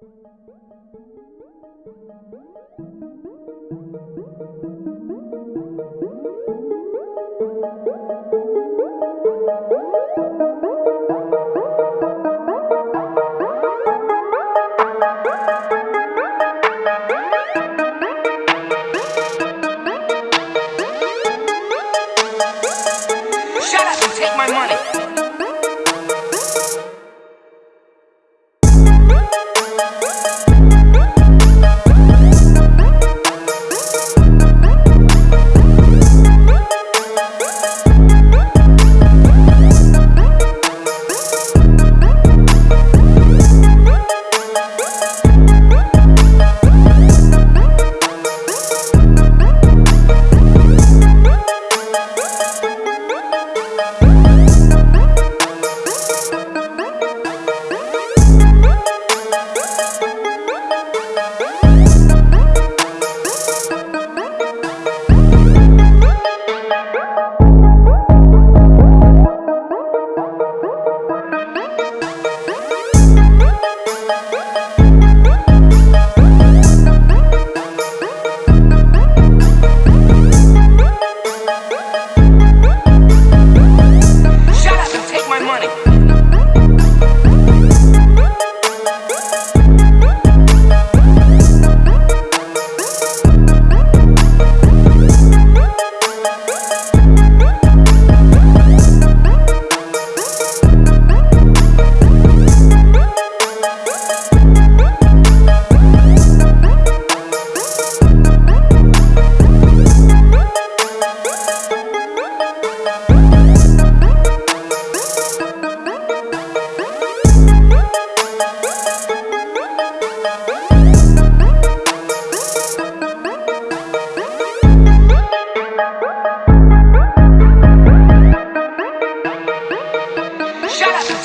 Shut up and take my money.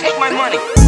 take my money.